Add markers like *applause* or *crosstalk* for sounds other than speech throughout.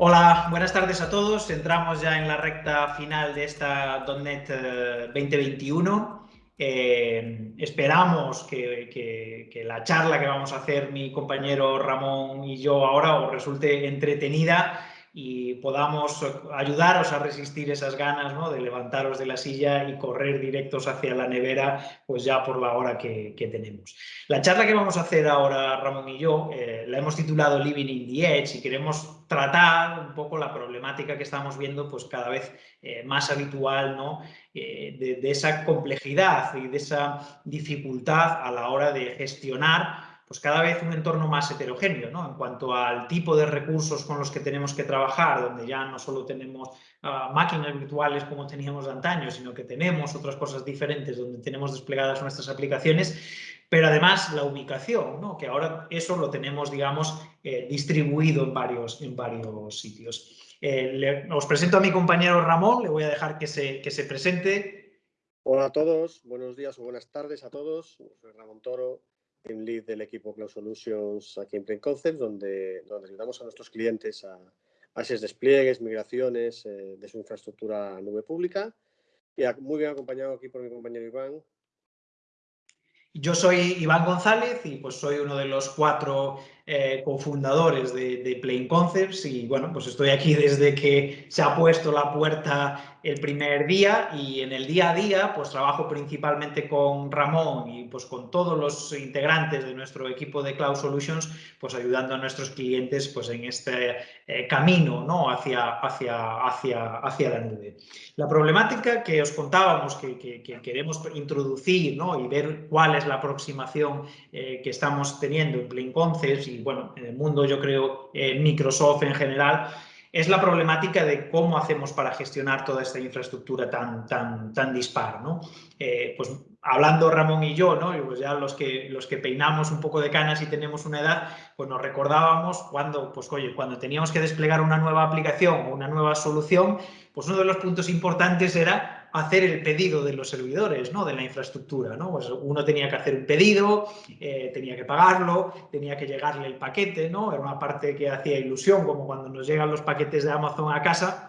Hola, buenas tardes a todos. Entramos ya en la recta final de esta .NET 2021. Eh, eh, esperamos que, que, la charla que vamos a hacer mi compañero Ramón y yo ahora os resulte entretenida y podamos ayudaros a resistir esas ganas ¿no? de levantaros de la silla y correr directos hacia la nevera pues ya por la hora que, tenemos. La charla que vamos a hacer ahora Ramón y yo eh, la hemos titulado Living in the Edge y queremos tratar un poco la problemática que estamos viendo pues cada vez eh, más habitual ¿no? Eh, de, de esa complejidad y de esa dificultad a la hora de gestionar pues cada vez un entorno más heterogéneo, ¿no? En cuanto al tipo de recursos con los que tenemos que trabajar, donde ya no solo tenemos ah, máquinas virtuales como teníamos de antaño, sino que tenemos otras cosas diferentes donde tenemos desplegadas nuestras aplicaciones, pero además la ubicación, ¿no? que ahora eso lo tenemos, digamos, eh, distribuido en varios, en varios sitios. Eh, os presento a mi compañero Ramón, le voy a dejar que se, que se presente. Hola a todos, buenos días o buenas tardes a todos. Soy Ramón Toro, Team Lead del equipo Cloud Solutions aquí en Plain Concepts, donde, donde ayudamos a nuestros clientes a, a despliegues, migraciones eh, de su infraestructura a nube pública. Y muy bien acompañado aquí por mi compañero Iván. Yo soy Iván González y pues soy uno de los cuatro eh, cofundadores de, de Plain Concepts y bueno, pues estoy aquí desde que se ha puesto la puerta el primer día y en el día a día pues trabajo principalmente con Ramón y pues con todos los integrantes de nuestro equipo de Cloud Solutions pues ayudando a nuestros clientes pues en este eh, camino ¿no? hacia, hacia, hacia, hacia la nube. La problemática que os contábamos que, que, queremos introducir ¿no? y ver cuál es la aproximación eh, que estamos teniendo en Plain Concepts y bueno en el mundo yo creo en Microsoft en general es la problemática de cómo hacemos para gestionar toda esta infraestructura tan, tan, tan dispar. ¿no? Eh, pues hablando Ramón y yo, ¿no? Y pues ya los que, los que peinamos un poco de canas y tenemos una edad, pues nos recordábamos cuando, pues cuando teníamos que desplegar una nueva aplicación o una nueva solución, pues uno de los puntos importantes era hacer el pedido de los servidores, ¿no? de la infraestructura. ¿no? Pues uno tenía que hacer un pedido, eh, tenía que pagarlo, tenía que llegarle el paquete, ¿no? era una parte que hacía ilusión, como cuando nos llegan los paquetes de Amazon a casa,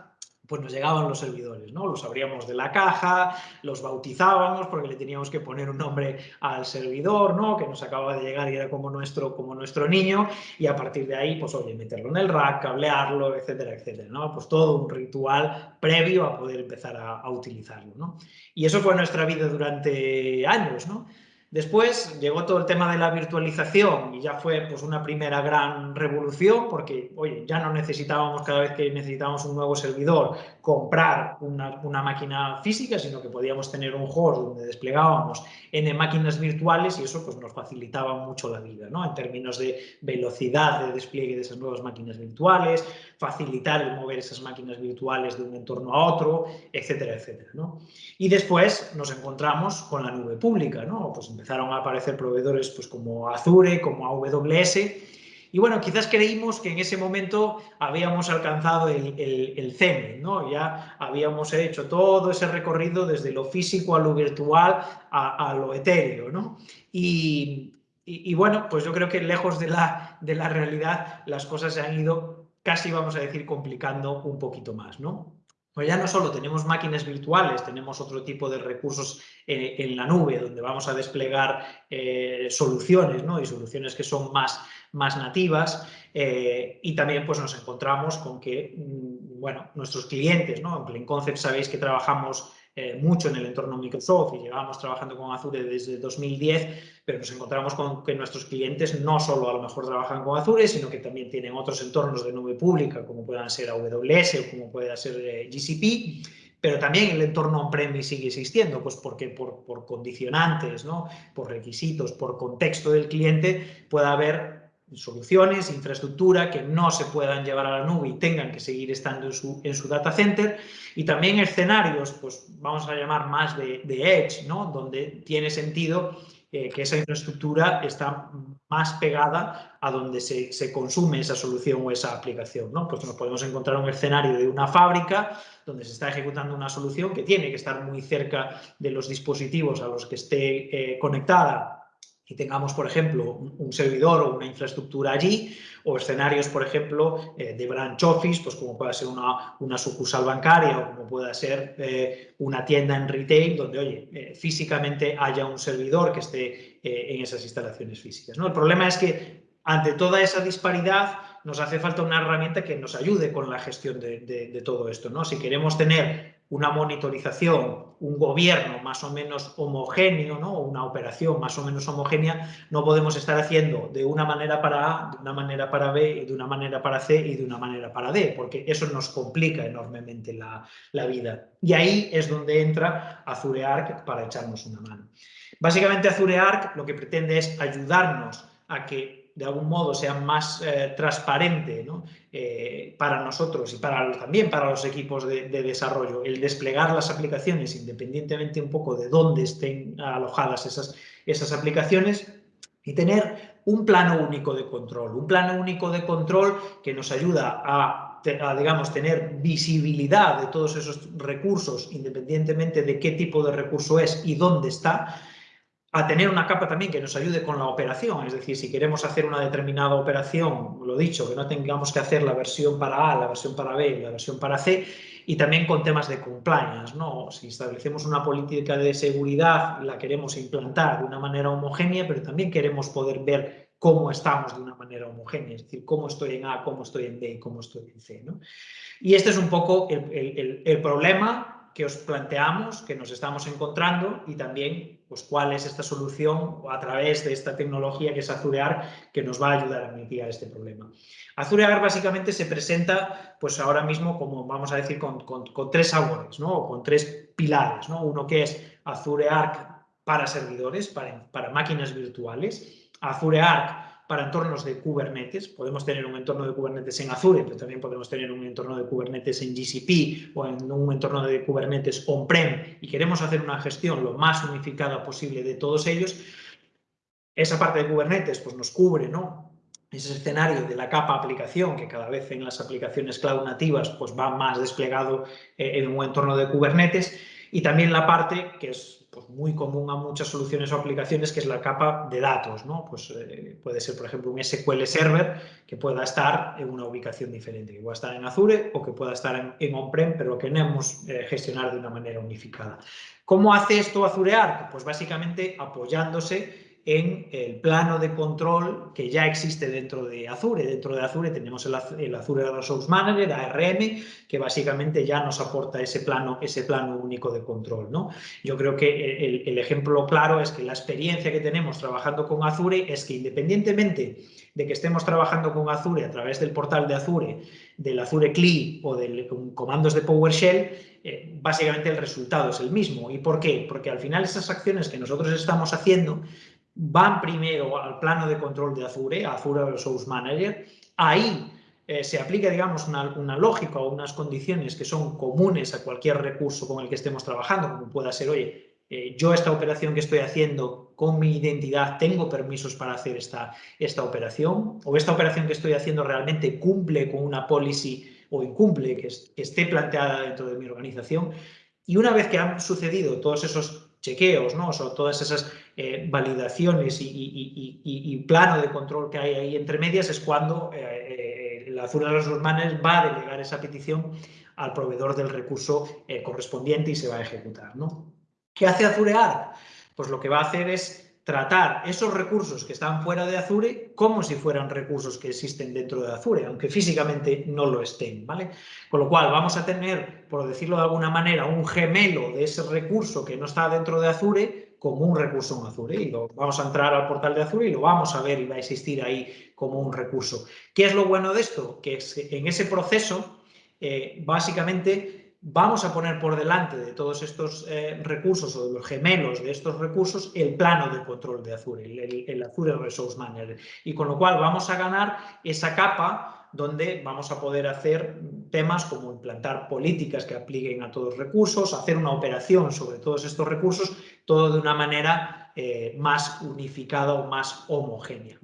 pues nos llegaban los servidores, ¿no? Los abríamos de la caja, los bautizábamos porque le teníamos que poner un nombre al servidor, ¿no? Que nos acababa de llegar y era como nuestro, como nuestro niño y a partir de ahí, pues oye, meterlo en el rack, cablearlo, etcétera, etcétera, ¿no? Pues todo un ritual previo a poder empezar a, a utilizarlo, ¿no? Y eso fue nuestra vida durante años, ¿no? Después llegó todo el tema de la virtualización y ya fue pues, una primera gran revolución porque, oye, ya no necesitábamos cada vez que necesitábamos un nuevo servidor comprar una, una máquina física, sino que podíamos tener un host donde desplegábamos N máquinas virtuales y eso pues, nos facilitaba mucho la vida, ¿no? En términos de velocidad de despliegue de esas nuevas máquinas virtuales, facilitar el mover esas máquinas virtuales de un entorno a otro, etcétera, etcétera, ¿no? Y después nos encontramos con la nube pública, ¿no? Pues empezaron a aparecer proveedores pues, como Azure, como AWS, y bueno, quizás creímos que en ese momento habíamos alcanzado el, el, ¿no? Ya habíamos hecho todo ese recorrido desde lo físico a lo virtual a, lo etéreo, ¿no? Y, y, bueno, pues yo creo que lejos de la, de la realidad las cosas se han ido casi, vamos a decir, complicando un poquito más, ¿no? Pues ya no solo tenemos máquinas virtuales, tenemos otro tipo de recursos en, la nube donde vamos a desplegar eh, soluciones ¿no? y soluciones que son más, más nativas eh, y también pues, nos encontramos con que mm, bueno, nuestros clientes, ¿no? en Plain Concept sabéis que trabajamos eh, mucho en el entorno Microsoft y llevábamos trabajando con Azure desde 2010, pero nos encontramos con que nuestros clientes no solo a lo mejor trabajan con Azure, sino que también tienen otros entornos de nube pública, como puedan ser AWS o como pueda ser eh, GCP, pero también el entorno on-premise sigue existiendo, pues porque por, por condicionantes, ¿no? por requisitos, por contexto del cliente, puede haber soluciones, infraestructura que no se puedan llevar a la nube y tengan que seguir estando en su, en su data center y también escenarios, pues vamos a llamar más de, edge, ¿no? donde tiene sentido eh, que esa infraestructura está más pegada a donde se, se, consume esa solución o esa aplicación. ¿no? Pues nos podemos encontrar un escenario de una fábrica donde se está ejecutando una solución que tiene que estar muy cerca de los dispositivos a los que esté eh, conectada y tengamos, por ejemplo, un, servidor o una infraestructura allí, o escenarios, por ejemplo, eh, de branch office, pues como pueda ser una, una sucursal bancaria o como pueda ser eh, una tienda en retail, donde, oye, eh, físicamente haya un servidor que esté en esas instalaciones físicas. ¿no? El problema es que ante toda esa disparidad nos hace falta una herramienta que nos ayude con la gestión de, de todo esto. ¿no? Si queremos tener una monitorización, un gobierno más o menos homogéneo, ¿no? una operación más o menos homogénea, no podemos estar haciendo de una manera para A, de una manera para B, de una manera para C y de una manera para D, porque eso nos complica enormemente la, la vida. Y ahí es donde entra Azure Arc para echarnos una mano. Básicamente Azure Arc lo que pretende es ayudarnos a que de algún modo sea más eh, transparente eh, para nosotros y también para los equipos de, desarrollo, el desplegar las aplicaciones independientemente un poco de dónde estén alojadas esas, esas aplicaciones y tener un plano único de control, un plano único de control que nos ayuda a, a, digamos, tener visibilidad de todos esos recursos, independientemente de qué tipo de recurso es y dónde está, a tener una capa también que nos ayude con la operación, es decir, si queremos hacer una determinada operación, lo dicho, que no tengamos que hacer la versión para A, la versión para B, la versión para C, y también con temas de compliance, ¿no? Si establecemos una política de seguridad, la queremos implantar de una manera homogénea, pero también queremos poder ver cómo estamos de una manera homogénea, es decir, cómo estoy en A, cómo estoy en B y cómo estoy en C, ¿no? Y este es un poco el, el, el problema que os planteamos, que nos estamos encontrando y también pues, cuál es esta solución a través de esta tecnología que es Azurear que nos va a ayudar a mitigar este problema. Azurear básicamente se presenta pues ahora mismo como vamos a decir con, tres sabores, ¿no? o con tres pilares. ¿no? Uno que es Azure Arc para servidores, para, para máquinas virtuales, Azure Arc para entornos de Kubernetes. Podemos tener un entorno de Kubernetes en Azure, pero también podemos tener un entorno de Kubernetes en GCP o en un entorno de Kubernetes on-prem y queremos hacer una gestión lo más unificada posible de todos ellos. Esa parte de Kubernetes pues, nos cubre ¿no? ese escenario de la capa aplicación, que cada vez en las aplicaciones cloud nativas pues, va más desplegado eh, en un entorno de Kubernetes, y también la parte que es pues, muy común a muchas soluciones o aplicaciones, que es la capa de datos. ¿no? Pues, eh, puede ser, por ejemplo, un SQL Server que pueda estar en una ubicación diferente, que pueda estar en Azure o que pueda estar en, on-prem, pero que queremos eh, gestionar de una manera unificada. ¿Cómo hace esto Azure Arc? Pues básicamente apoyándose en el plano de control que ya existe dentro de Azure. Dentro de Azure tenemos el, Azure Resource Manager, ARM, que básicamente ya nos aporta ese plano, ese plano único de control. ¿no? Yo creo que el, ejemplo claro es que la experiencia que tenemos trabajando con Azure es que independientemente de que estemos trabajando con Azure a través del portal de Azure, del Azure CLI o de comandos de PowerShell, eh, básicamente el resultado es el mismo. ¿Y por qué? Porque al final esas acciones que nosotros estamos haciendo van primero al plano de control de Azure, Azure Resource Manager, ahí eh, se aplica, digamos, una, lógica o unas condiciones que son comunes a cualquier recurso con el que estemos trabajando, como pueda ser, oye, eh, yo esta operación que estoy haciendo con mi identidad tengo permisos para hacer esta, esta operación, o esta operación que estoy haciendo realmente cumple con una policy o incumple que, que esté planteada dentro de mi organización. Y una vez que han sucedido todos esos chequeos, ¿no? o todas esas eh, validaciones y, plano de control que hay ahí entre medias es cuando eh, eh, la Azure Resource Manager va a delegar esa petición al proveedor del recurso correspondiente y se va a ejecutar. ¿no? ¿Qué hace Azure Arc? Pues lo que va a hacer es tratar esos recursos que están fuera de Azure como si fueran recursos que existen dentro de Azure, aunque físicamente no lo estén, ¿vale? Con lo cual vamos a tener, por decirlo de alguna manera, un gemelo de ese recurso que no está dentro de Azure como un recurso en Azure y lo, vamos a entrar al portal de Azure y lo vamos a ver y va a existir ahí como un recurso. ¿Qué es lo bueno de esto? Que en ese proceso, eh, básicamente, vamos a poner por delante de todos estos eh, recursos o de los gemelos de estos recursos el plano de control de Azure, el, Azure Resource Manager. Y con lo cual vamos a ganar esa capa donde vamos a poder hacer temas como implantar políticas que apliquen a todos los recursos, hacer una operación sobre todos estos recursos, todo de una manera eh, más unificada o más homogénea.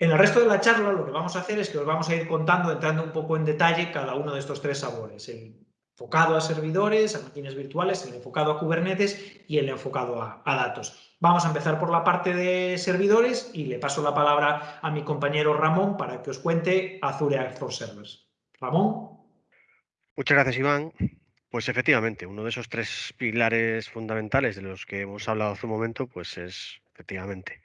En el resto de la charla lo que vamos a hacer es que os vamos a ir contando, entrando un poco en detalle cada uno de estos tres sabores, el enfocado a servidores, a máquinas virtuales, el enfocado a Kubernetes y el enfocado a, datos. Vamos a empezar por la parte de servidores y le paso la palabra a mi compañero Ramón para que os cuente Azure for Servers. Ramón. Muchas gracias, Iván. Pues efectivamente, uno de esos tres pilares fundamentales de los que hemos hablado hace un momento, pues es efectivamente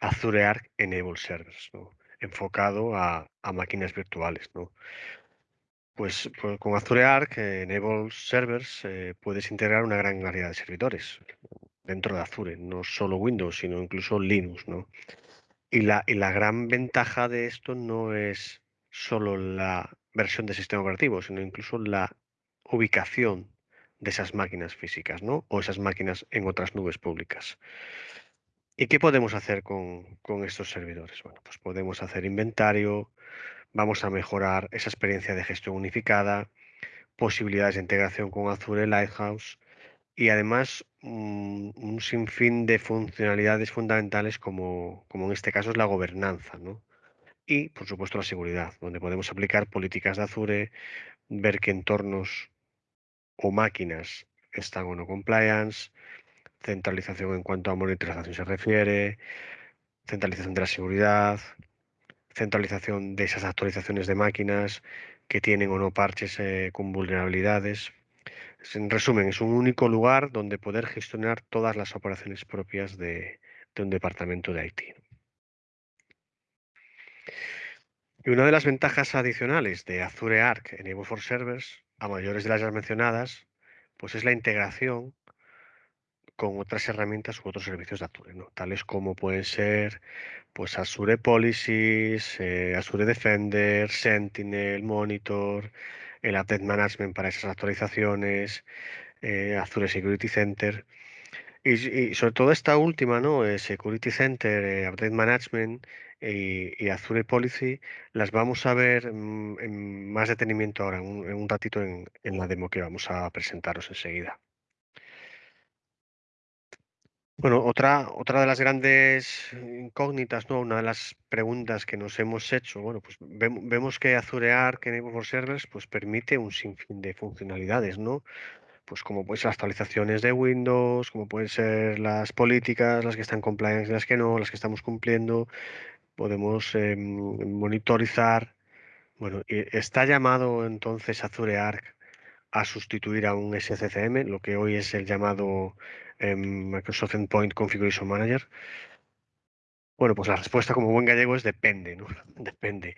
Azure Arc Enable Servers, enfocado a, máquinas virtuales. ¿no? Pues, con Azure Arc Enable Servers eh, puedes integrar una gran variedad de servidores dentro de Azure, no solo Windows, sino incluso Linux, ¿no? Y la, y la gran ventaja de esto no es solo la versión de sistema operativo, sino incluso la ubicación de esas máquinas físicas, ¿no? O esas máquinas en otras nubes públicas. ¿Y qué podemos hacer con, con, estos servidores? Bueno, pues podemos hacer inventario, vamos a mejorar esa experiencia de gestión unificada, posibilidades de integración con Azure Lighthouse, y además mm, un, sinfín de funcionalidades fundamentales como, como, en este caso es la gobernanza, ¿no? Y, por supuesto, la seguridad, donde podemos aplicar políticas de Azure, ver qué entornos o máquinas están o no compliance, centralización en cuanto a monitorización se refiere, centralización de la seguridad, centralización de esas actualizaciones de máquinas que tienen o no parches eh, con vulnerabilidades, en resumen, es un único lugar donde poder gestionar todas las operaciones propias de, un departamento de IT. Y una de las ventajas adicionales de Azure Arc en Evo for Servers, a mayores de las ya mencionadas, pues es la integración con otras herramientas u otros servicios de Azure, ¿no? tales como pueden ser pues Azure Policies, eh, Azure Defender, Sentinel, Monitor, el Update Management para esas actualizaciones, eh, Azure Security Center. Y, sobre todo esta última, ¿no? Eh, Security Center, Update Management y, Azure Policy, las vamos a ver mm, en más detenimiento ahora, en un, ratito en, en la demo que vamos a presentaros enseguida. Bueno, otra, otra de las grandes incógnitas, ¿no? Una de las preguntas que nos hemos hecho, bueno, pues vemos que Azure Arc Enable for Servers pues permite un sinfín de funcionalidades, ¿no? Pues como pueden ser las actualizaciones de Windows, como pueden ser las políticas, las que están compliance las que no, las que estamos cumpliendo. Podemos em, monitorizar. Bueno, está llamado entonces Azure Arc a sustituir a un SCCM, lo que hoy es el llamado en Microsoft Endpoint Configuration Manager? Bueno, pues la respuesta como buen gallego es depende, ¿no? *laughs* Depende.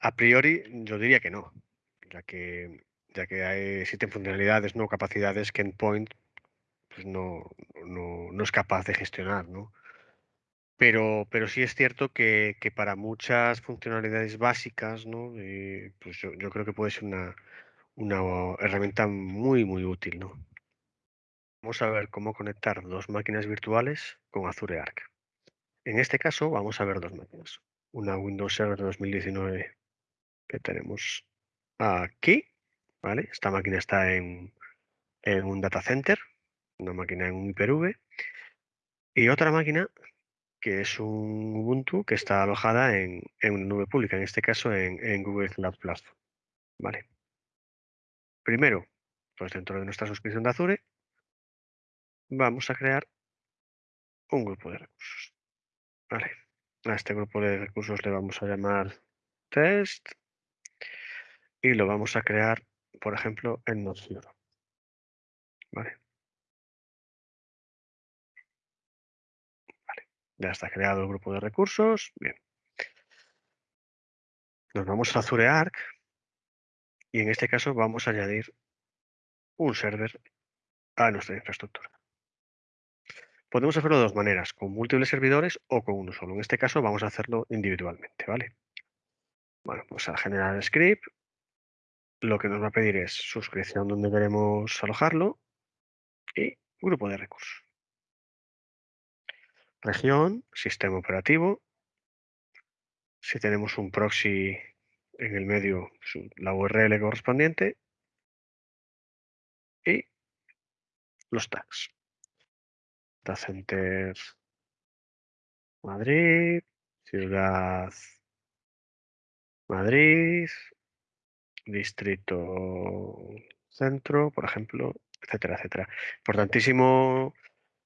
A priori yo diría que no, ya que, ya que existen funcionalidades, no capacidades que Endpoint pues no, no, es capaz de gestionar, ¿no? Pero, pero sí es cierto que, para muchas funcionalidades básicas, ¿no? Eh, pues yo, yo, creo que puede ser una, una herramienta muy, muy útil, ¿no? Vamos a ver cómo conectar dos máquinas virtuales con Azure Arc. En este caso vamos a ver dos máquinas. Una Windows Server 2019 que tenemos aquí. ¿vale? Esta máquina está en, un data center, una máquina en un Hyper-V. Y otra máquina que es un Ubuntu que está alojada en, una nube pública, en este caso en, en Google Cloud Platform. ¿vale? Primero, pues dentro de nuestra suscripción de Azure, vamos a crear un grupo de recursos. Vale. A este grupo de recursos le vamos a llamar test y lo vamos a crear, por ejemplo, en Node.js. Vale. Vale. Ya está creado el grupo de recursos. Bien. Nos vamos a Azure Arc y en este caso vamos a añadir un server a nuestra infraestructura. Podemos hacerlo de dos maneras, con múltiples servidores o con uno solo. En este caso vamos a hacerlo individualmente, ¿vale? Bueno, pues al generar script, lo que nos va a pedir es suscripción donde queremos alojarlo y grupo de recursos. Región, sistema operativo. Si tenemos un proxy en el medio, la URL correspondiente. Y los tags. Data Center Madrid, Ciudad Madrid, Distrito Centro, por ejemplo, etcétera, etcétera. Importantísimo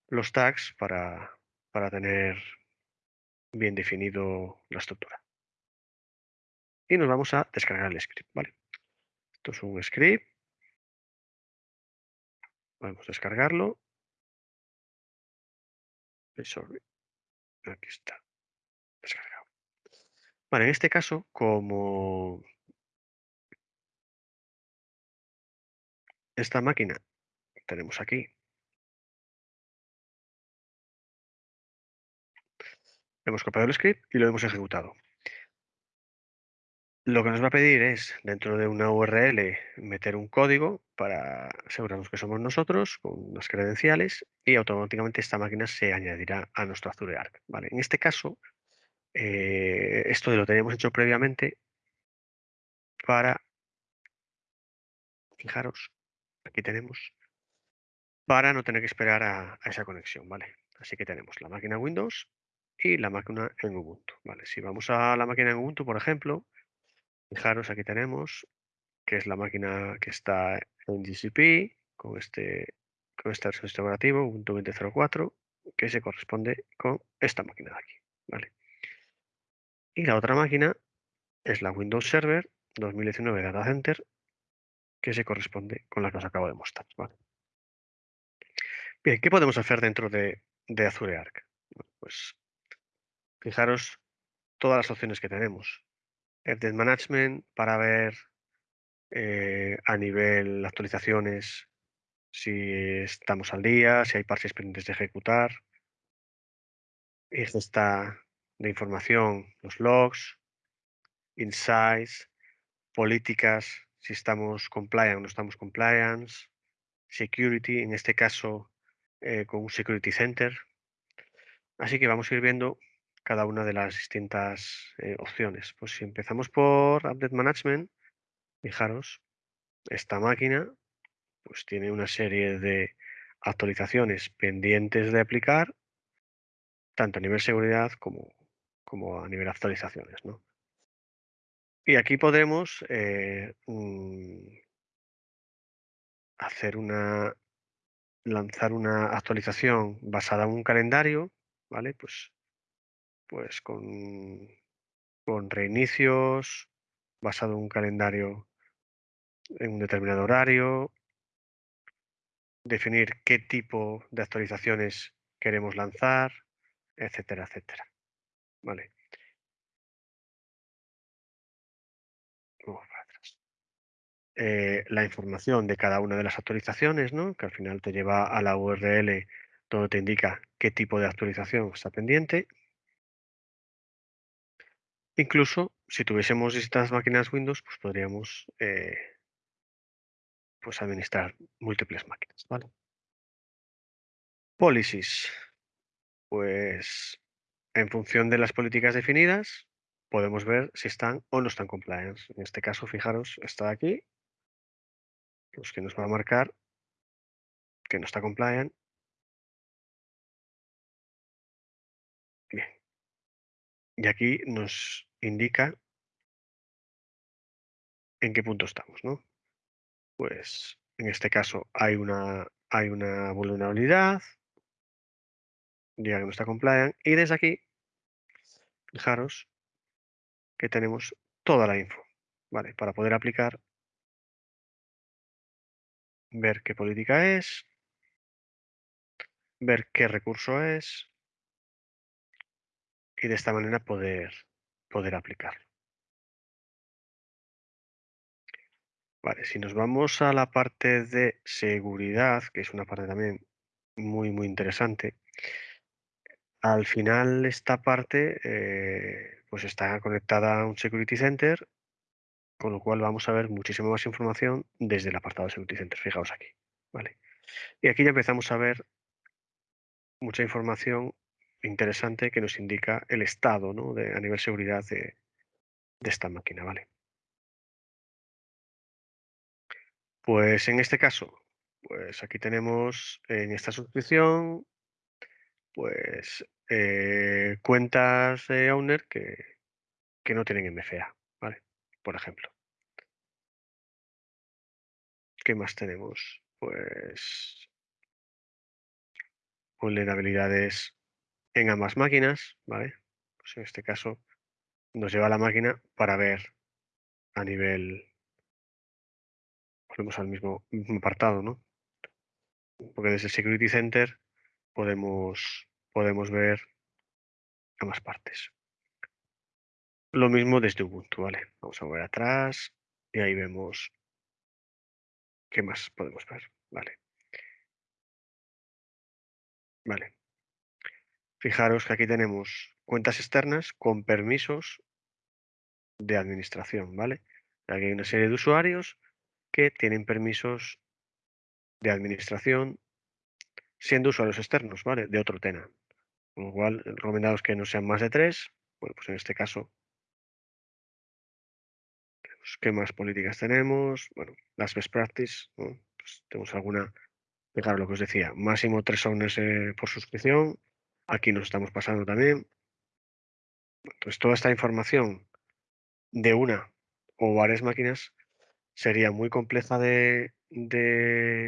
los tags para, para tener bien definido la estructura. Y nos vamos a descargar el script, ¿vale? Esto es un script. Vamos a descargarlo. Aquí está. Descargado. Vale, en este caso, como esta máquina tenemos aquí hemos copiado el script y lo hemos ejecutado. Lo que nos va a pedir es, dentro de una URL, meter un código para asegurarnos que somos nosotros, con unas credenciales, y automáticamente esta máquina se añadirá a nuestro Azure Arc. ¿vale? En este caso, eh, esto lo teníamos hecho previamente para, fijaros, aquí tenemos, para no tener que esperar a, a esa conexión. ¿vale? Así que tenemos la máquina Windows y la máquina en Ubuntu. ¿vale? Si vamos a la máquina en Ubuntu, por ejemplo, Fijaros, aquí tenemos que es la máquina que está en GCP con este con este sistema operativo Ubuntu 20.04 que se corresponde con esta máquina de aquí. ¿vale? Y la otra máquina es la Windows Server 2019 Data Center que se corresponde con la que os acabo de mostrar. ¿vale? Bien, ¿qué podemos hacer dentro de, Azure Arc? pues fijaros todas las opciones que tenemos. Update Management para ver eh, a nivel actualizaciones si estamos al día, si hay parches pendientes de ejecutar. Esta está de información, los logs, insights, políticas, si estamos compliant o no estamos compliance, security, en este caso eh, con un security center. Así que vamos a ir viendo cada una de las distintas eh, opciones. Pues si empezamos por Update Management, fijaros, esta máquina pues tiene una serie de actualizaciones pendientes de aplicar, tanto a nivel seguridad como, como a nivel actualizaciones. ¿no? Y aquí podemos eh, mm, hacer una lanzar una actualización basada en un calendario, ¿vale? Pues pues con, con reinicios, basado en un calendario en un determinado horario, definir qué tipo de actualizaciones queremos lanzar, etcétera, etcétera. Vale. Eh, la información de cada una de las actualizaciones, ¿no? que al final te lleva a la URL donde te indica qué tipo de actualización está pendiente. Incluso si tuviésemos distintas máquinas Windows, pues podríamos eh, pues administrar múltiples máquinas. ¿vale? Policies. Pues en función de las políticas definidas, podemos ver si están o no están compliance. En este caso, fijaros, está aquí, los que nos va a marcar que no está compliant. Bien. Y aquí nos indica en qué punto estamos, ¿no? Pues en este caso hay una, vulnerabilidad, ya que no está compliant, y desde aquí, fijaros que tenemos toda la info. Para poder aplicar, ver qué política es, ver qué recurso es, y de esta manera poder poder aplicarlo. Vale, si nos vamos a la parte de seguridad, que es una parte también muy, muy interesante, al final esta parte eh, pues está conectada a un Security Center, con lo cual vamos a ver muchísima más información desde el apartado de Security Center. Fijaos aquí. ¿vale? Y aquí ya empezamos a ver mucha información interesante que nos indica el estado ¿no? a nivel seguridad de, de esta máquina, ¿vale? Pues en este caso, pues aquí tenemos en esta suscripción, pues eh, cuentas de owner que, que no tienen MFA, ¿vale? Por ejemplo. ¿Qué más tenemos? Pues vulnerabilidades en ambas máquinas, ¿vale? Pues en este caso nos lleva a la máquina para ver a nivel, volvemos al mismo, apartado, ¿no? Porque desde el Security Center podemos, podemos ver ambas partes. Lo mismo desde Ubuntu, ¿vale? Vamos a ver atrás y ahí vemos qué más podemos ver, ¿vale? Vale. Fijaros que aquí tenemos cuentas externas con permisos de administración, ¿vale? Aquí hay una serie de usuarios que tienen permisos de administración siendo usuarios externos, ¿vale? De otro tenant. Con lo cual, recomendados que no sean más de tres. Bueno, pues en este caso, ¿qué más políticas tenemos? Bueno, las best practices, pues tenemos alguna Fijaros lo que os decía, máximo tres owners eh, por suscripción. Aquí nos estamos pasando también. Entonces, toda esta información de una o varias máquinas sería muy compleja de,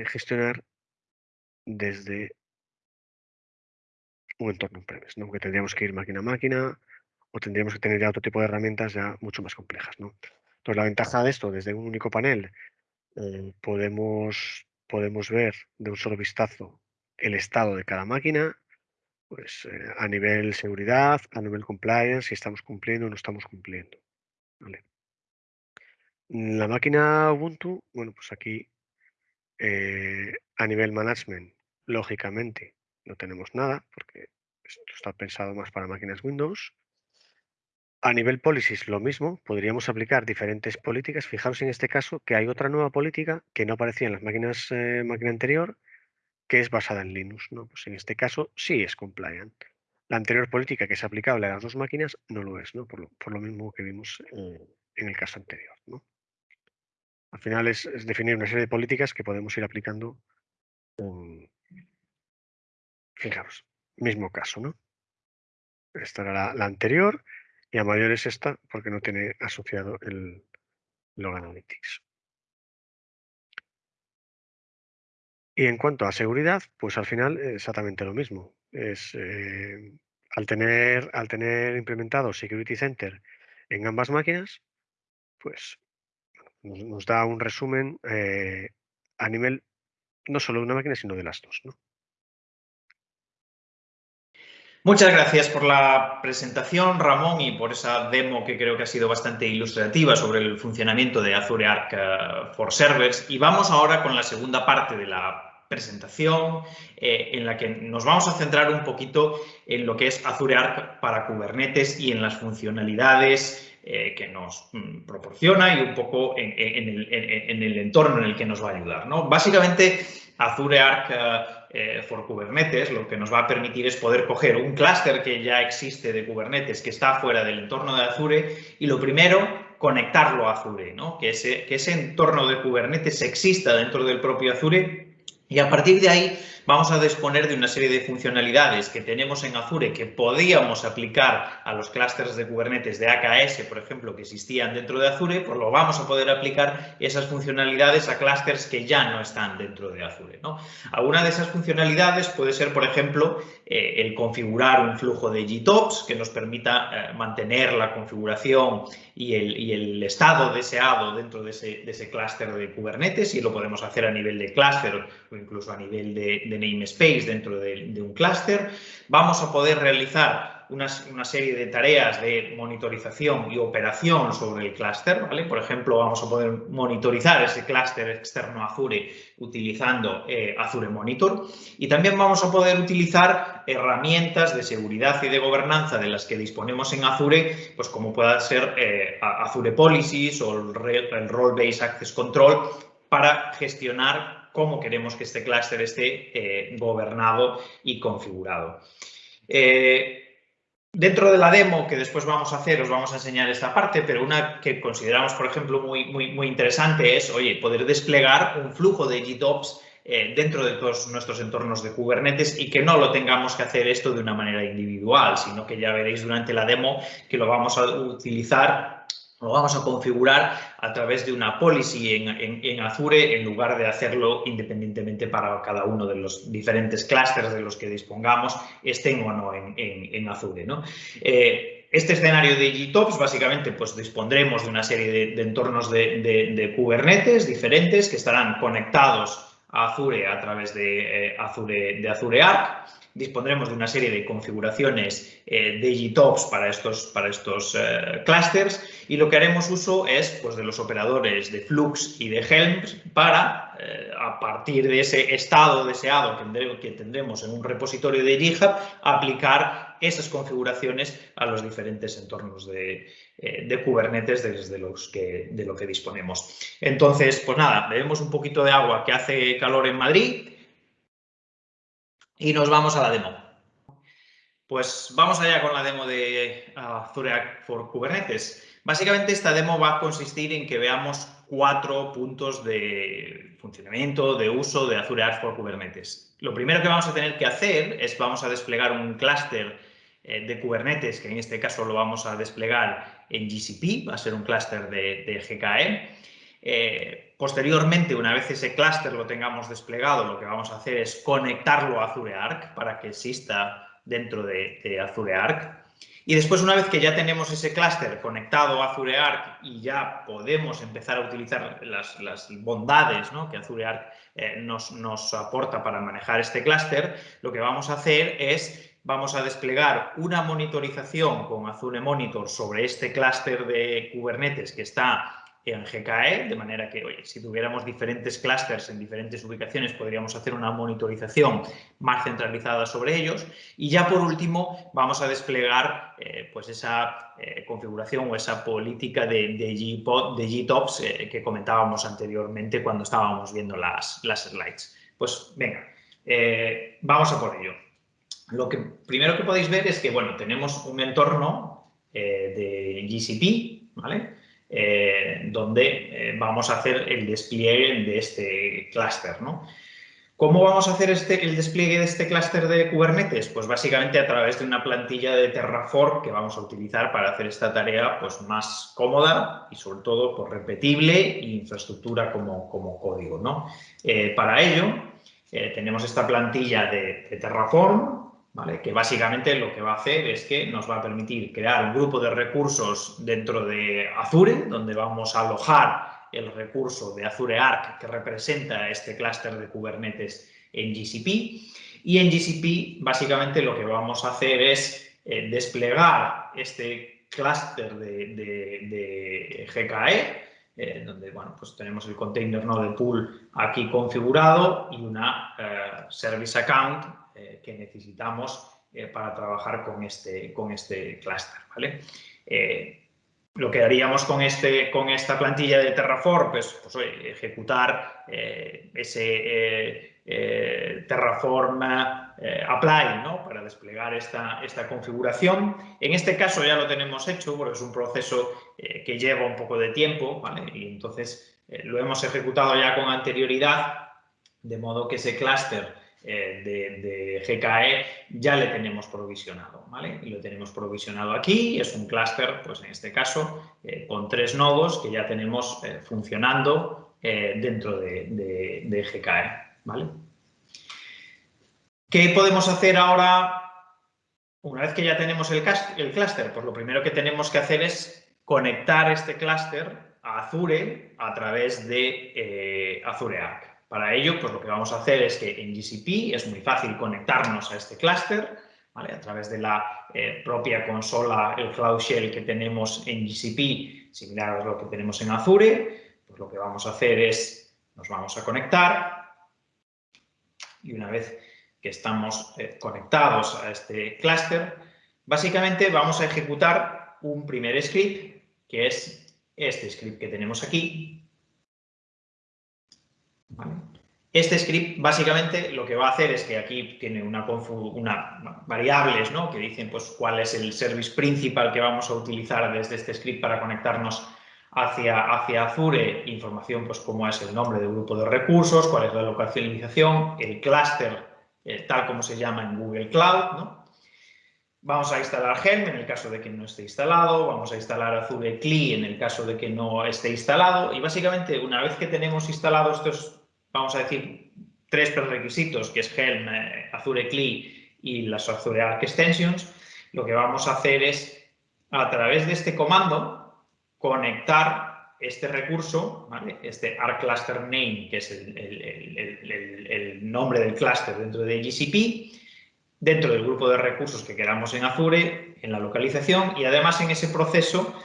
gestionar desde un entorno on-premise, ¿no? que tendríamos que ir máquina a máquina o tendríamos que tener ya otro tipo de herramientas ya mucho más complejas. ¿no? Entonces, la ventaja de esto, desde un único panel, eh, podemos podemos ver de un solo vistazo el estado de cada máquina, pues eh, a nivel seguridad, a nivel compliance, si estamos cumpliendo o no estamos cumpliendo. La máquina Ubuntu, bueno, pues aquí eh, a nivel management, lógicamente no tenemos nada, porque esto está pensado más para máquinas Windows. A nivel policies, lo mismo, podríamos aplicar diferentes políticas. Fijaros en este caso que hay otra nueva política que no aparecía en las máquinas eh, máquina anterior, que es basada en Linux. ¿no? Pues en este caso sí es compliant. La anterior política que es aplicable a las dos máquinas no lo es, ¿no? Por, lo, mismo que vimos en el caso anterior. ¿no? Al final es, definir una serie de políticas que podemos ir aplicando. fijaros, mismo caso, ¿no? Esta era la anterior y a mayor es esta porque no tiene asociado el log analytics. Y en cuanto a seguridad, pues al final exactamente lo mismo. Es, eh, al, tener, al tener implementado Security Center en ambas máquinas, pues nos, da un resumen eh, a nivel no solo de una máquina, sino de las dos. Muchas gracias por la presentación, Ramón, y por esa demo que creo que ha sido bastante ilustrativa sobre el funcionamiento de Azure Arc eh, for Servers. Y vamos ahora con la segunda parte de la presentación eh, en la que nos vamos a centrar un poquito en lo que es Azure Arc para Kubernetes y en las funcionalidades eh, que nos mm, proporciona y un poco en, el, entorno en el que nos va a ayudar. ¿no? Básicamente, Azure Arc eh, for Kubernetes lo que nos va a permitir es poder coger un clúster que ya existe de Kubernetes que está fuera del entorno de Azure y lo primero, conectarlo a Azure, ¿no? que, ese, que ese entorno de Kubernetes exista dentro del propio Azure y a partir de ahí vamos a disponer de una serie de funcionalidades que tenemos en Azure que podíamos aplicar a los clústeres de Kubernetes de AKS, por ejemplo, que existían dentro de Azure, pues lo vamos a poder aplicar esas funcionalidades a clústeres que ya no están dentro de Azure. ¿no? Alguna de esas funcionalidades puede ser, por ejemplo, eh, el configurar un flujo de GTOPS que nos permita eh, mantener la configuración y el, estado deseado dentro de ese, clúster de Kubernetes y lo podemos hacer a nivel de clúster o incluso a nivel de namespace dentro de, un clúster. Vamos a poder realizar una, serie de tareas de monitorización y operación sobre el clúster. Por ejemplo, vamos a poder monitorizar ese clúster externo Azure utilizando eh, Azure Monitor. Y también vamos a poder utilizar herramientas de seguridad y de gobernanza de las que disponemos en Azure, pues como pueda ser eh, Azure Policies o el Role-Based Access Control para gestionar cómo queremos que este clúster esté eh, gobernado y configurado. Dentro de la demo que después vamos a hacer, os vamos a enseñar esta parte, pero una que consideramos, por ejemplo, muy, muy, muy interesante es, oye, poder desplegar un flujo de GitOps eh, dentro de todos nuestros entornos de Kubernetes y que no lo tengamos que hacer esto de una manera individual, sino que ya veréis durante la demo que lo vamos a utilizar lo vamos a configurar a través de una policy en, Azure en lugar de hacerlo independientemente para cada uno de los diferentes clústeres de los que dispongamos, estén o no en, Azure. Eh, este escenario de GTOPS, básicamente, pues dispondremos de una serie de, entornos de, Kubernetes diferentes que estarán conectados a Azure a través de, eh, Azure, de Azure Arc dispondremos de una serie de configuraciones eh, de GTOPS para estos, para estos eh, clusters y lo que haremos uso es pues, de los operadores de Flux y de Helms para, eh, a partir de ese estado deseado que tendremos en un repositorio de GitHub, aplicar esas configuraciones a los diferentes entornos de, de Kubernetes desde los que, de lo que disponemos. Entonces, pues nada, bebemos un poquito de agua que hace calor en Madrid y nos vamos a la demo. Pues vamos allá con la demo de Azure for Kubernetes. Básicamente esta demo va a consistir en que veamos cuatro puntos de funcionamiento, de uso de Azure Arc for Kubernetes. Lo primero que vamos a tener que hacer es vamos a desplegar un clúster eh, de Kubernetes, que en este caso lo vamos a desplegar en GCP, va a ser un clúster de, GKE. Posteriormente, una vez ese clúster lo tengamos desplegado, lo que vamos a hacer es conectarlo a Azure Arc para que exista dentro de, Azure Arc. Y después, una vez que ya tenemos ese clúster conectado a Azure Arc y ya podemos empezar a utilizar las, bondades que Azure Arc eh, nos, nos aporta para manejar este clúster, lo que vamos a hacer es vamos a desplegar una monitorización con Azure Monitor sobre este clúster de Kubernetes que está en GKE, de manera que, oye, si tuviéramos diferentes clusters en diferentes ubicaciones, podríamos hacer una monitorización más centralizada sobre ellos. Y ya por último, vamos a desplegar eh, pues esa eh, configuración o esa política de, de, de GTOPS eh, que comentábamos anteriormente cuando estábamos viendo las, las slides. Pues venga, vamos a por ello. Lo que primero que podéis ver es que, bueno, tenemos un entorno de GCP, ¿vale? Eh, donde eh, vamos a hacer el despliegue de este clúster. ¿no? ¿Cómo vamos a hacer este, el despliegue de este clúster de Kubernetes? Pues básicamente a través de una plantilla de Terraform que vamos a utilizar para hacer esta tarea pues, más cómoda y sobre todo pues, repetible e infraestructura como, como código. ¿no? Eh, para ello tenemos esta plantilla de, de Terraform que básicamente lo que va a hacer es que nos va a permitir crear un grupo de recursos dentro de Azure, donde vamos a alojar el recurso de Azure Arc que representa este clúster de Kubernetes en GCP. Y en GCP, básicamente, lo que vamos a hacer es eh, desplegar este clúster de, GKE, eh, donde bueno, pues tenemos el container node pool aquí configurado y una eh, service account eh, que necesitamos eh, para trabajar con este, con este clúster. ¿vale? Eh, lo que haríamos con, este, con esta plantilla de Terraform, pues, pues ejecutar ese Terraform Apply ¿no? para desplegar esta, esta configuración. En este caso ya lo tenemos hecho porque es un proceso que lleva un poco de tiempo ¿vale? y entonces lo hemos ejecutado ya con anterioridad de modo que ese clúster eh, de, GKE ya le tenemos provisionado, ¿vale? Y lo tenemos provisionado aquí, es un clúster, pues en este caso, eh, con tres nodos que ya tenemos eh, funcionando dentro de, GKE, ¿vale? ¿Qué podemos hacer ahora una vez que ya tenemos el, el clúster? Pues lo primero que tenemos que hacer es conectar este clúster a Azure a través de Azure Arc. Para ello, pues lo que vamos a hacer es que en GCP es muy fácil conectarnos a este clúster, A través de la eh, propia consola, el Cloud Shell que tenemos en GCP, similar a lo que tenemos en Azure, pues lo que vamos a hacer es, nos vamos a conectar y una vez que estamos eh, conectados a este clúster, básicamente vamos a ejecutar un primer script, que es este script que tenemos aquí, este script básicamente lo que va a hacer es que aquí tiene una, variables ¿no? que dicen pues, cuál es el service principal que vamos a utilizar desde este script para conectarnos hacia, hacia Azure, información pues como es el nombre del grupo de recursos, cuál es la localización, el clúster eh, tal como se llama en Google Cloud. Vamos a instalar Helm en el caso de que no esté instalado, vamos a instalar Azure CLI en el caso de que no esté instalado y básicamente una vez que tenemos instalados estos, vamos a decir, tres prerequisitos, que es Helm, eh, Azure CLI y las Azure Arc Extensions, lo que vamos a hacer es, a través de este comando, conectar este recurso, este Arc Cluster Name, que es el, el nombre del clúster dentro de GCP, dentro del grupo de recursos que queramos en Azure, en la localización y además en ese proceso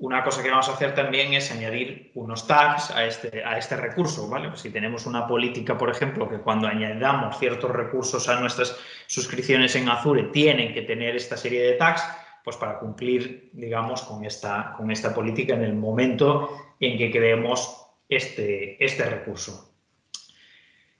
una cosa que vamos a hacer también es añadir unos tags a este, a este recurso, ¿vale? si tenemos una política, por ejemplo, que cuando añadamos ciertos recursos a nuestras suscripciones en Azure tienen que tener esta serie de tags, pues para cumplir, digamos, con esta, con esta política en el momento en que creemos este, este recurso.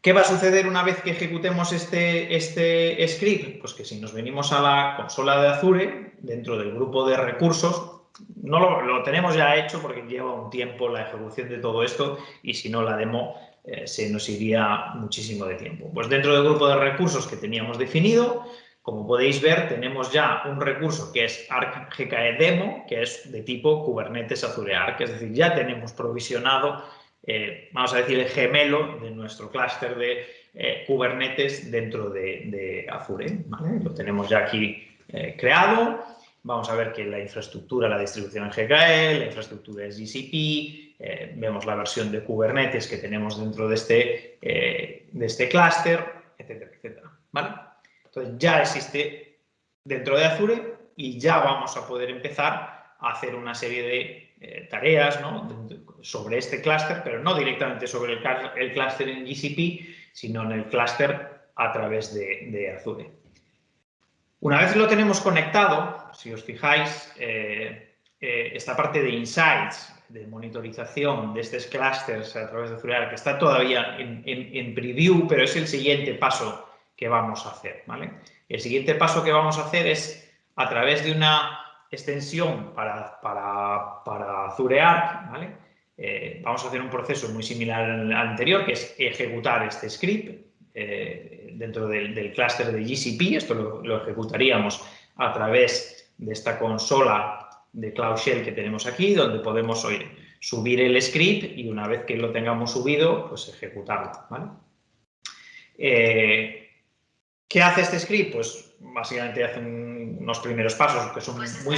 ¿Qué va a suceder una vez que ejecutemos este, este script? Pues que si nos venimos a la consola de Azure, dentro del grupo de recursos, no lo, tenemos ya hecho porque lleva un tiempo la ejecución de todo esto y si no la demo eh, se nos iría muchísimo de tiempo. Pues dentro del grupo de recursos que teníamos definido, como podéis ver, tenemos ya un recurso que es Arc GKE Demo, que es de tipo Kubernetes Azure Arc, es decir, ya tenemos provisionado eh, vamos a decir, el gemelo de nuestro clúster de eh, Kubernetes dentro de, Azure. Lo tenemos ya aquí creado. Vamos a ver que la infraestructura, la distribución en GKE, la infraestructura es GCP, vemos la versión de Kubernetes que tenemos dentro de este, de este clúster, etcétera, etcétera. Entonces ya existe dentro de Azure y ya vamos a poder empezar a hacer una serie de tareas ¿no? sobre este clúster, pero no directamente sobre el, clúster en GCP, sino en el clúster a través de, Azure. Una vez lo tenemos conectado, si os fijáis, eh, eh, esta parte de insights, de monitorización de estos clusters a través de Azure, que está todavía en, preview, pero es el siguiente paso que vamos a hacer. ¿vale? El siguiente paso que vamos a hacer es, a través de una extensión para, para, para ¿vale? Eh, vamos a hacer un proceso muy similar al anterior, que es ejecutar este script dentro del, clúster de GCP. Esto lo, ejecutaríamos a través de esta consola de Cloud Shell que tenemos aquí, donde podemos subir el script y una vez que lo tengamos subido, pues ejecutarlo. Eh, ¿Qué hace este script? Pues básicamente hace unos primeros pasos que son pues muy,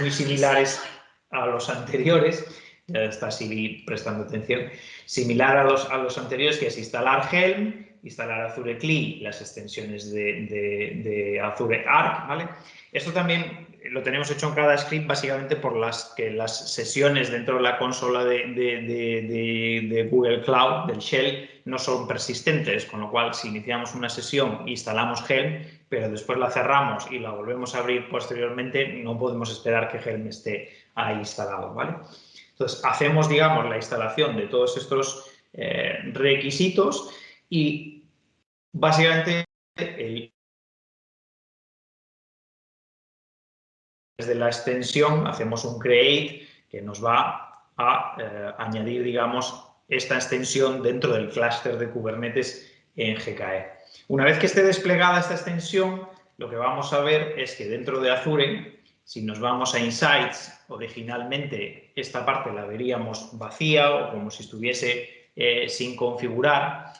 muy similares a los anteriores ya está Siri prestando atención, similar a los, a los anteriores, que es instalar Helm, instalar Azure CLI, las extensiones de, Azure Arc, ¿vale? Esto también lo tenemos hecho en cada script básicamente por las que las sesiones dentro de la consola de, Google Cloud, del Shell, no son persistentes, con lo cual si iniciamos una sesión, instalamos Helm, pero después la cerramos y la volvemos a abrir posteriormente, no podemos esperar que Helm esté ahí instalado, ¿vale? Entonces, hacemos, digamos, la instalación de todos estos eh, requisitos y básicamente desde la extensión hacemos un create que nos va a eh, añadir, digamos, esta extensión dentro del clúster de Kubernetes en GKE. Una vez que esté desplegada esta extensión, lo que vamos a ver es que dentro de Azure si nos vamos a Insights, originalmente esta parte la veríamos vacía o como si estuviese eh, sin configurar.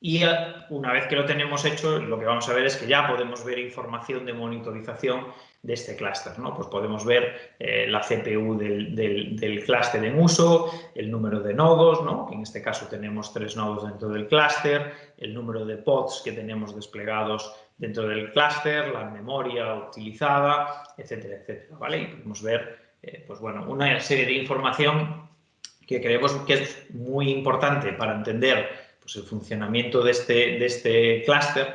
Y una vez que lo tenemos hecho, lo que vamos a ver es que ya podemos ver información de monitorización de este clúster. ¿no? Pues podemos ver eh, la CPU del, del, clúster en uso, el número de nodos, ¿no? en este caso tenemos tres nodos dentro del clúster, el número de pods que tenemos desplegados dentro del clúster, la memoria utilizada, etcétera, etcétera, ¿vale? Y podemos ver, eh, pues bueno, una serie de información que creemos que es muy importante para entender pues, el funcionamiento de este, de este clúster,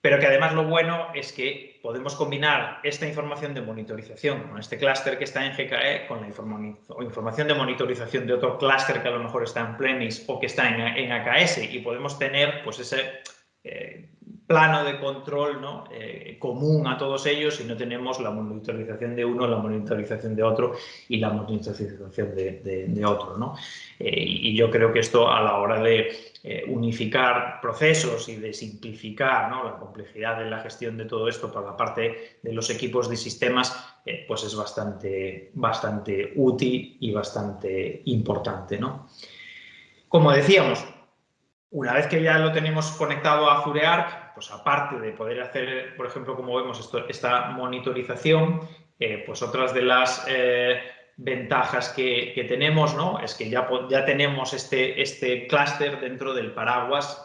pero que además lo bueno es que podemos combinar esta información de monitorización con este clúster que está en GKE con la información de monitorización de otro clúster que a lo mejor está en premise o que está en, en AKS y podemos tener pues ese eh, plano de control ¿no? Eh, común a todos ellos y no tenemos la monitorización de uno, la monitorización de otro y la monitorización de, otro. ¿no? Eh, y yo creo que esto a la hora de eh, unificar procesos y de simplificar la complejidad de la gestión de todo esto por la parte de los equipos de sistemas, pues es bastante, bastante útil y bastante importante. ¿no? Como decíamos, una vez que ya lo tenemos conectado a Azure Arc, pues aparte de poder hacer, por ejemplo, como vemos, esta monitorización, eh, pues otras de las eh, ventajas que, tenemos ¿no? es que ya, ya tenemos este, este clúster dentro del paraguas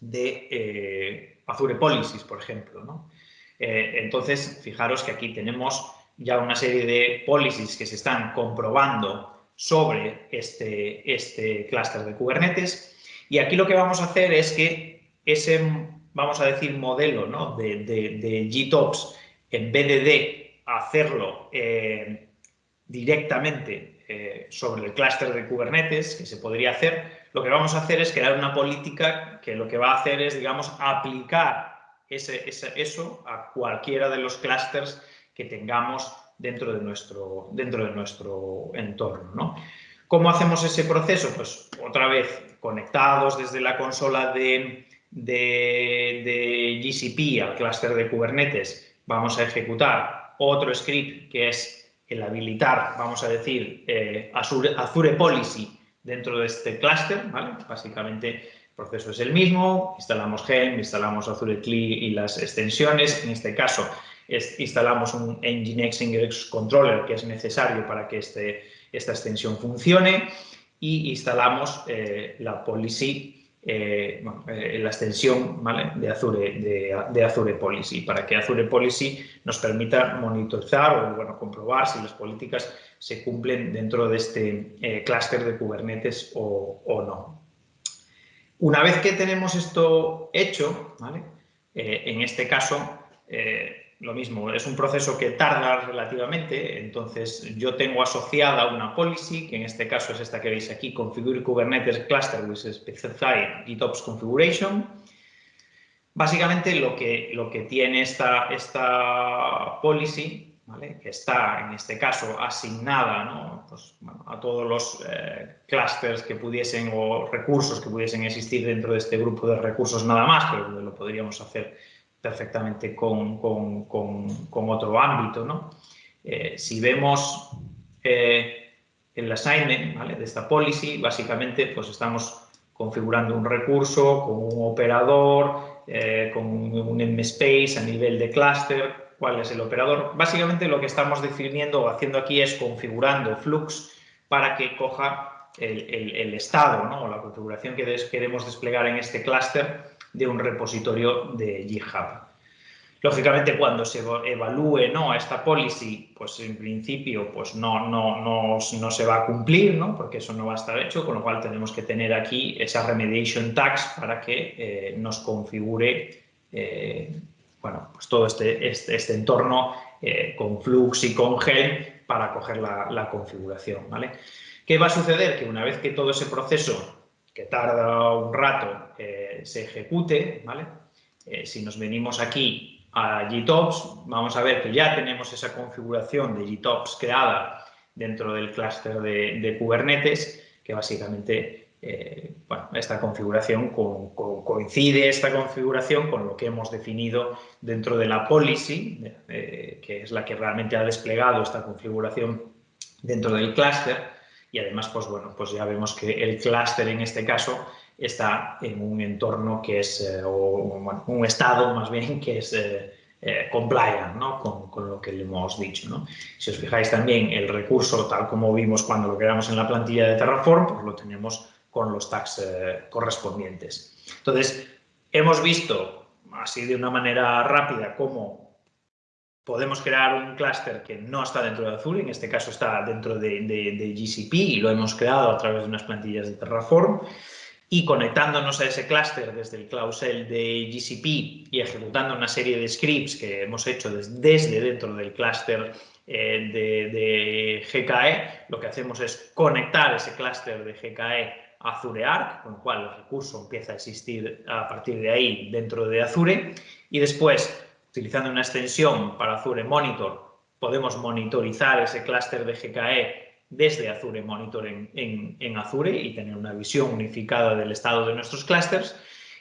de eh, Azure Policies, por ejemplo. ¿no? entonces, fijaros que aquí tenemos ya una serie de policies que se están comprobando sobre este, este clúster de Kubernetes y aquí lo que vamos a hacer es que ese, vamos a decir, modelo ¿no? de, de, GTOPS, en vez de hacerlo eh, directamente eh, sobre el clúster de Kubernetes, que se podría hacer, lo que vamos a hacer es crear una política que lo que va a hacer es, digamos, aplicar ese, eso a cualquiera de los clústeres que tengamos dentro de nuestro, dentro de nuestro entorno. ¿no? ¿Cómo hacemos ese proceso? Pues otra vez conectados desde la consola de, GCP al clúster de Kubernetes, vamos a ejecutar otro script que es el habilitar, vamos a decir, eh, Azure, Policy dentro de este clúster, Básicamente el proceso es el mismo, instalamos Helm, instalamos Azure CLI y las extensiones, en este caso instalamos un Nginx Ingress Controller que es necesario para que este, esta extensión funcione y instalamos eh, la policy, eh, eh, la extensión de, Azure, de, Azure Policy, para que Azure Policy nos permita monitorizar o bueno, comprobar si las políticas se cumplen dentro de este clúster de Kubernetes o, o, no. Una vez que tenemos esto hecho, en este caso, lo mismo, es un proceso que tarda relativamente, entonces yo tengo asociada una policy, que en este caso es esta que veis aquí, Configure Kubernetes Cluster with Specified GitOps Configuration. Básicamente lo que, lo que tiene esta, esta policy, que está en este caso asignada pues, a todos los eh, clusters que pudiesen o recursos que pudiesen existir dentro de este grupo de recursos nada más, pero lo podríamos hacer perfectamente con, otro ámbito. ¿no? Eh, si vemos eh, el assignment de esta policy, básicamente pues estamos configurando un recurso con un operador, eh, con un MSpace a nivel de clúster, cuál es el operador. Básicamente lo que estamos definiendo o haciendo aquí es configurando Flux para que coja el, estado ¿no? o la configuración que queremos desplegar en este clúster de un repositorio de GitHub. Lógicamente, cuando se evalúe ¿no? esta policy, pues en principio pues no, no, no, no, se va a cumplir, ¿no? porque eso no va a estar hecho, con lo cual tenemos que tener aquí esa remediation tags para que eh, nos configure eh, bueno, pues todo este, este, este entorno eh, con Flux y con Helm para coger la, la configuración. ¿vale? ¿Qué va a suceder? Que una vez que todo ese proceso que tarda un rato eh, se ejecute, ¿vale? Eh, si nos venimos aquí a GTOPS, vamos a ver que ya tenemos esa configuración de GTOPS creada dentro del clúster de, Kubernetes, que básicamente, eh, bueno, esta configuración coincide esta configuración con lo que hemos definido dentro de la policy, que es la que realmente ha desplegado esta configuración dentro del clúster, y además, pues bueno, pues ya vemos que el clúster en este caso está en un entorno que es, eh, o un estado más bien que es eh, eh, compliant ¿no? con, con, lo que le hemos dicho. ¿no? Si os fijáis también, el recurso, tal como vimos cuando lo creamos en la plantilla de Terraform, pues lo tenemos con los tags correspondientes. Entonces, hemos visto así de una manera rápida cómo podemos crear un clúster que no está dentro de Azure, en este caso está dentro de, GCP y lo hemos creado a través de unas plantillas de Terraform y conectándonos a ese clúster desde el Cloud Shell de GCP y ejecutando una serie de scripts que hemos hecho desde, dentro del clúster eh, de, GKE, lo que hacemos es conectar ese clúster de GKE Azure Arc, con lo cual el recurso empieza a existir a partir de ahí dentro de Azure. Y después, utilizando una extensión para Azure Monitor, podemos monitorizar ese clúster de GKE desde Azure Monitor en, en, Azure y tener una visión unificada del estado de nuestros clústeres.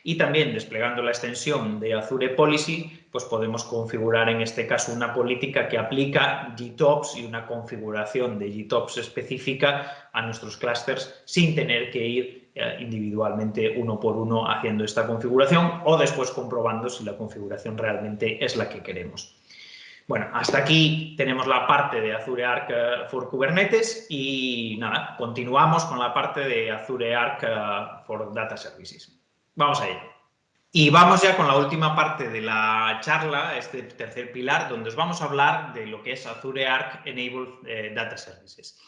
Y también desplegando la extensión de Azure Policy, pues podemos configurar en este caso una política que aplica GTOPS y una configuración de GTOPS específica a nuestros clústeres sin tener que ir individualmente uno por uno haciendo esta configuración o después comprobando si la configuración realmente es la que queremos. Bueno, hasta aquí tenemos la parte de Azure Arc eh, for Kubernetes y nada, continuamos con la parte de Azure Arc eh, for Data Services. Vamos a ello. Y vamos ya con la última parte de la charla, este tercer pilar, donde os vamos a hablar de lo que es Azure Arc Enabled eh, Data Services.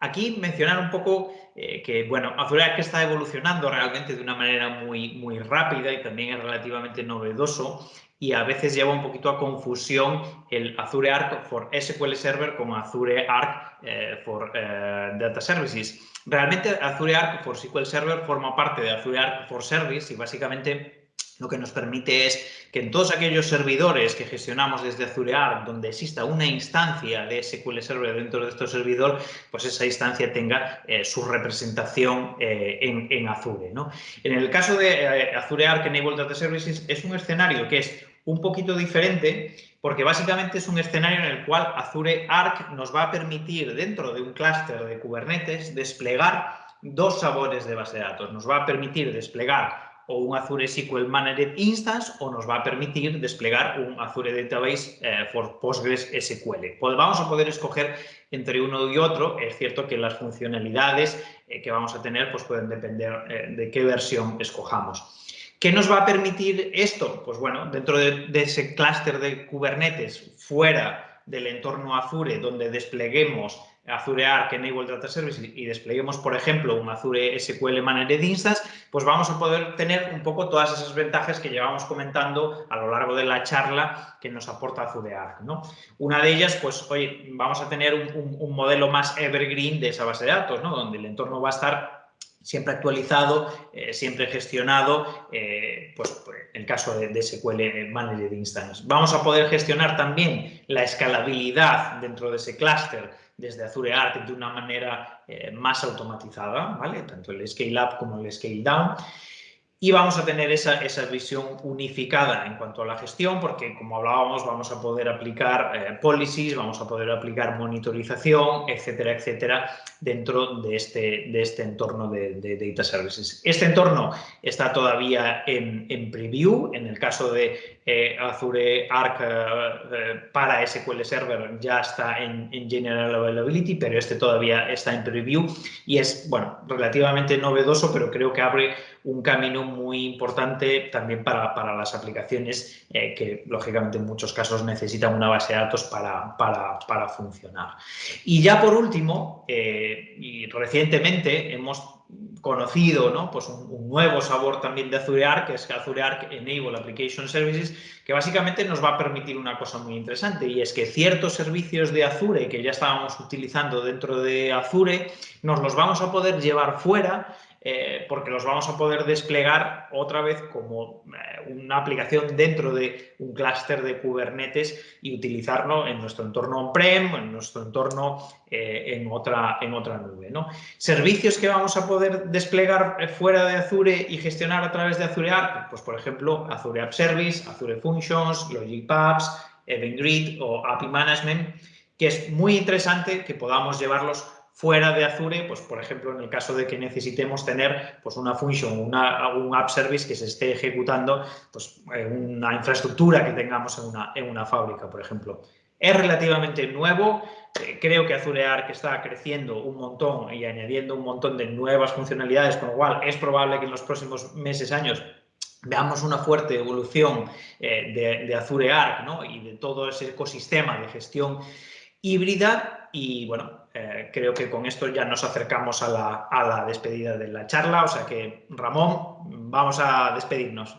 Aquí mencionar un poco que, bueno, Azure Arc está evolucionando realmente de una manera muy, muy rápida y también es relativamente novedoso y a veces lleva un poquito a confusión el Azure Arc for SQL Server con Azure Arc eh, for eh, Data Services. Realmente Azure Arc for SQL Server forma parte de Azure Arc for Service y básicamente lo que nos permite es que en todos aquellos servidores que gestionamos desde Azure Arc, donde exista una instancia de SQL Server dentro de este servidor, pues esa instancia tenga eh, su representación en, Azure. ¿no? En el caso de Azure Arc Enable Data Services es un escenario que es un poquito diferente porque básicamente es un escenario en el cual Azure Arc nos va a permitir dentro de un clúster de Kubernetes desplegar dos sabores de base de datos. Nos va a permitir desplegar o un Azure SQL Managed Instance o nos va a permitir desplegar un Azure Database eh, for Postgres SQL. Pues vamos a poder escoger entre uno y otro. Es cierto que las funcionalidades eh, que vamos a tener pues pueden depender eh, de qué versión escojamos. ¿Qué nos va a permitir esto? Pues bueno, dentro de, ese clúster de Kubernetes, fuera del entorno Azure, donde despleguemos Azure Arc Enable Data Services y despleguemos, por ejemplo, un Azure SQL Managed Instance, pues vamos a poder tener un poco todas esas ventajas que llevamos comentando a lo largo de la charla que nos aporta Azure Arc. ¿no? Una de ellas, pues, hoy vamos a tener un, un modelo más evergreen de esa base de datos, ¿no? donde el entorno va a estar siempre actualizado, eh, siempre gestionado, eh, pues, pues en el caso de, SQL Managed Instance. Vamos a poder gestionar también la escalabilidad dentro de ese clúster desde Azure Arc de una manera eh, más automatizada. Tanto el scale up como el scale down. Y vamos a tener esa, esa, visión unificada en cuanto a la gestión, porque como hablábamos, vamos a poder aplicar eh, policies, vamos a poder aplicar monitorización, etcétera, etcétera, dentro de este, de este entorno de, de Data Services. Este entorno está todavía en, en preview, en el caso de eh, Azure Arc eh, para SQL Server ya está en, en, General Availability, pero este todavía está en preview y es, bueno, relativamente novedoso, pero creo que abre un camino muy importante también para, para las aplicaciones eh, que, lógicamente, en muchos casos necesitan una base de datos para, para, para funcionar. Y ya por último, eh, y recientemente hemos conocido ¿no? pues un, nuevo sabor también de Azure Arc, que es Azure Arc Enable Application Services, que básicamente nos va a permitir una cosa muy interesante y es que ciertos servicios de Azure que ya estábamos utilizando dentro de Azure, nos los vamos a poder llevar fuera eh, porque los vamos a poder desplegar otra vez como eh, una aplicación dentro de un clúster de Kubernetes y utilizarlo en nuestro entorno on-prem, en nuestro entorno eh, en, otra, en otra nube. ¿no? Servicios que vamos a poder desplegar fuera de Azure y gestionar a través de Azure Arc, pues por ejemplo Azure App Service, Azure Functions, Logic Apps, Event Grid o API Management, que es muy interesante que podamos llevarlos fuera de Azure, pues por ejemplo, en el caso de que necesitemos tener pues, una función, una, un app service que se esté ejecutando, pues una infraestructura que tengamos en una, en una fábrica, por ejemplo. Es relativamente nuevo, eh, creo que Azure Arc está creciendo un montón y añadiendo un montón de nuevas funcionalidades, con lo cual es probable que en los próximos meses, años, veamos una fuerte evolución eh, de, de, Azure Arc ¿no? y de todo ese ecosistema de gestión híbrida y bueno, eh, creo que con esto ya nos acercamos a la, despedida de la charla, o sea que Ramón, vamos a despedirnos.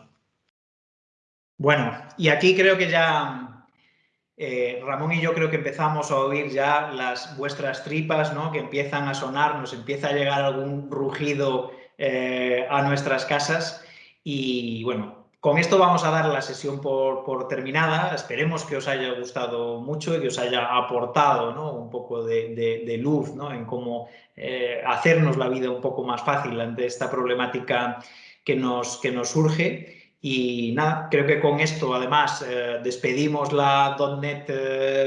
Bueno, y aquí creo que ya eh, Ramón y yo creo que empezamos a oír ya las vuestras tripas, ¿no? Que empiezan a sonar, nos empieza a llegar algún rugido eh, a nuestras casas y bueno, con esto vamos a dar la sesión por, terminada. Esperemos que os haya gustado mucho y que os haya aportado un poco de, luz en cómo eh, hacernos la vida un poco más fácil ante esta problemática que nos, que nos surge. Y nada, creo que con esto además eh, despedimos la .NET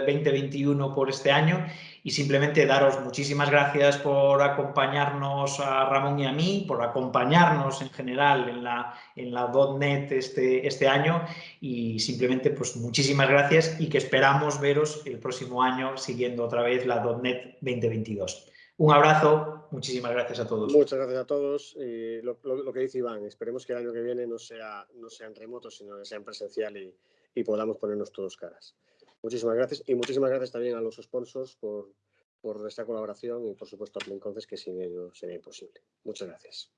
2021 eh, por este año y simplemente daros muchísimas gracias por acompañarnos a Ramón y a mí, por acompañarnos en general en la, en la .NET este, este año y simplemente pues muchísimas gracias y que esperamos veros el próximo año siguiendo otra vez la .NET 2022. Un abrazo, muchísimas gracias a todos. Muchas gracias a todos. Y lo, que dice Iván, esperemos que el año que viene no sea, no sea en remoto, sino que sea en presencial y, y podamos ponernos todos caras. Muchísimas gracias y muchísimas gracias también a los sponsors por, por esta colaboración y por supuesto a Conces, que sin ellos sería imposible. Muchas gracias.